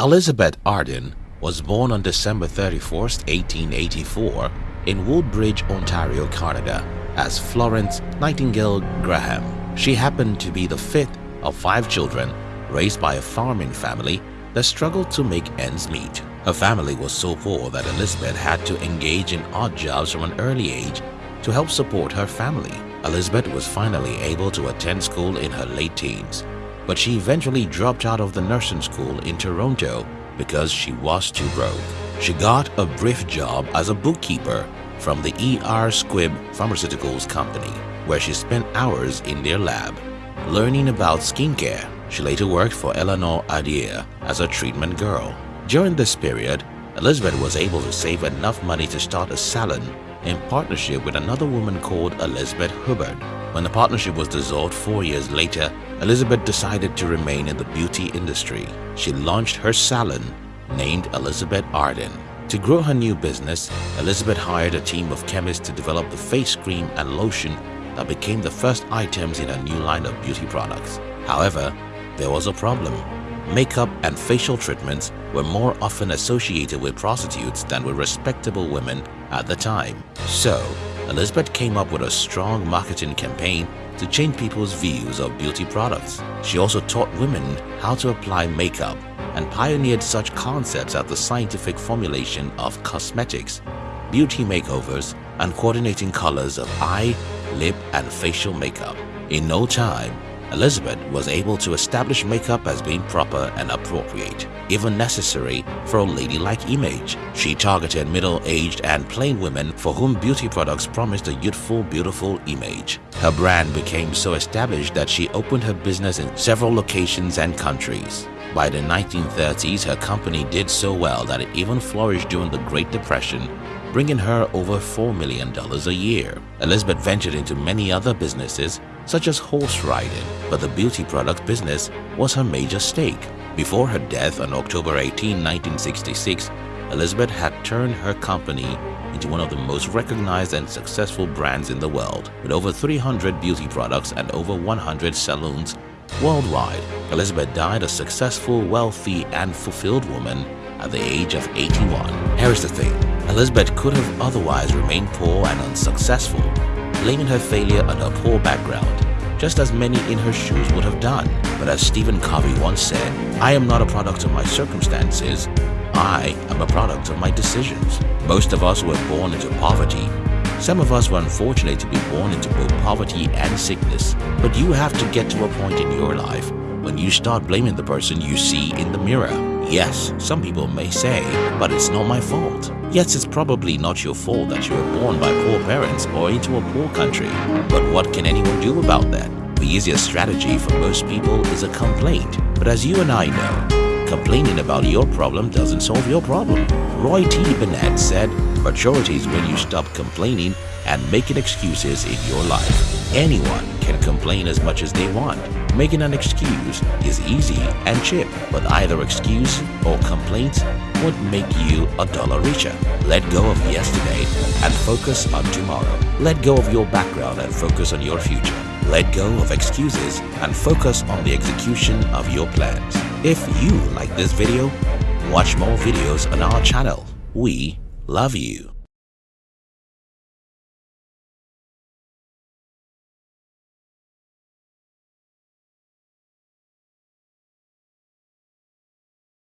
Elizabeth Arden was born on December 31, 1884 in Woodbridge, Ontario, Canada as Florence Nightingale Graham. She happened to be the fifth of five children raised by a farming family that struggled to make ends meet. Her family was so poor that Elizabeth had to engage in odd jobs from an early age to help support her family. Elizabeth was finally able to attend school in her late teens, but she eventually dropped out of the nursing school in Toronto because she was too broke. She got a brief job as a bookkeeper from the E.R. Squibb Pharmaceuticals Company, where she spent hours in their lab learning about skincare. She later worked for Eleanor Adair as a treatment girl. During this period, Elizabeth was able to save enough money to start a salon in partnership with another woman called Elizabeth Hubbard. When the partnership was dissolved four years later, Elizabeth decided to remain in the beauty industry. She launched her salon named Elizabeth Arden. To grow her new business, Elizabeth hired a team of chemists to develop the face cream and lotion that became the first items in her new line of beauty products. However, there was a problem. Makeup and facial treatments were more often associated with prostitutes than with respectable women at the time. So, Elizabeth came up with a strong marketing campaign to change people's views of beauty products. She also taught women how to apply makeup and pioneered such concepts as the scientific formulation of cosmetics, beauty makeovers, and coordinating colors of eye, lip, and facial makeup. In no time, Elizabeth was able to establish makeup as being proper and appropriate, even necessary for a ladylike image. She targeted middle-aged and plain women for whom beauty products promised a youthful, beautiful image. Her brand became so established that she opened her business in several locations and countries. By the 1930s, her company did so well that it even flourished during the Great Depression bringing her over $4 million a year. Elizabeth ventured into many other businesses such as horse riding, but the beauty product business was her major stake. Before her death on October 18, 1966, Elizabeth had turned her company into one of the most recognized and successful brands in the world, with over 300 beauty products and over 100 salons worldwide. Elizabeth died a successful, wealthy, and fulfilled woman at the age of 81. Here's the thing, Elizabeth could have otherwise remained poor and unsuccessful, blaming her failure on her poor background, just as many in her shoes would have done. But as Stephen Covey once said, I am not a product of my circumstances, I am a product of my decisions. Most of us were born into poverty. Some of us were unfortunate to be born into both poverty and sickness. But you have to get to a point in your life when you start blaming the person you see in the mirror. Yes, some people may say, but it's not my fault. Yes, it's probably not your fault that you were born by poor parents or into a poor country. But what can anyone do about that? The easiest strategy for most people is a complaint. But as you and I know, complaining about your problem doesn't solve your problem. Roy T. Bennett said, Maturity is when you stop complaining and making excuses in your life. Anyone can complain as much as they want. Making an excuse is easy and cheap, but either excuse or complaint won't make you a dollar richer. Let go of yesterday and focus on tomorrow. Let go of your background and focus on your future. Let go of excuses and focus on the execution of your plans. If you like this video, watch more videos on our channel. We love you.